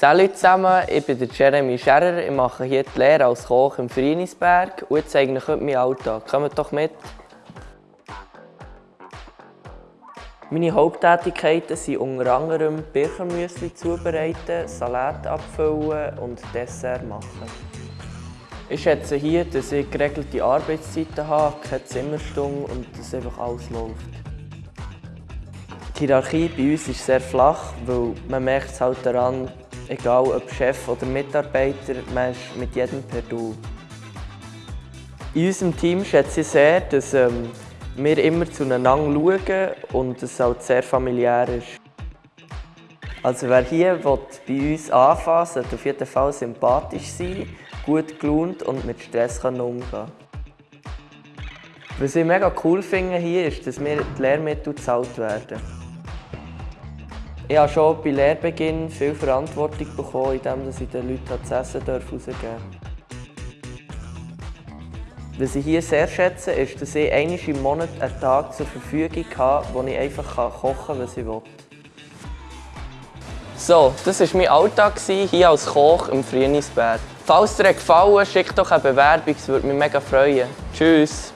Salut zusammen, ich bin Jeremy Scherer. Ich mache hier die Lehre als Koch im Frienisberg und ich zeige euch heute meinen Alltag. Kommt doch mit! Meine Haupttätigkeiten sind unter anderem Birchermüsli zubereiten, Salat abfüllen und Dessert machen. Ich schätze hier, dass ich geregelte Arbeitszeiten habe, keine Zimmerstunde und dass einfach alles läuft. Die Hierarchie bei uns ist sehr flach, weil man merkt es halt daran, egal ob Chef oder Mitarbeiter, man ist mit jedem per Du. In unserem Team schätze ich sehr, dass ähm, wir immer zueinander schauen und es halt sehr familiär ist. Also wer hier will, bei uns anfangen sollte auf jeden Fall sympathisch sein, gut gelaunt und mit Stress umgehen können. Was ich mega cool finde hier ist, dass wir die Lehrmittel gezahlt werden. Ich habe schon bei Lehrbeginn viel Verantwortung bekommen, indem ich den Leuten das Essen rausgeben darf. Was ich hier sehr schätze, ist, dass ich einmal im Monat einen Tag zur Verfügung habe, wo ich einfach kochen kann, was ich will. So, das war mein Alltag hier als Koch im Frienisberg. Falls dir gefallen schickt doch eine Bewerbung, es würde mich mega freuen. Tschüss!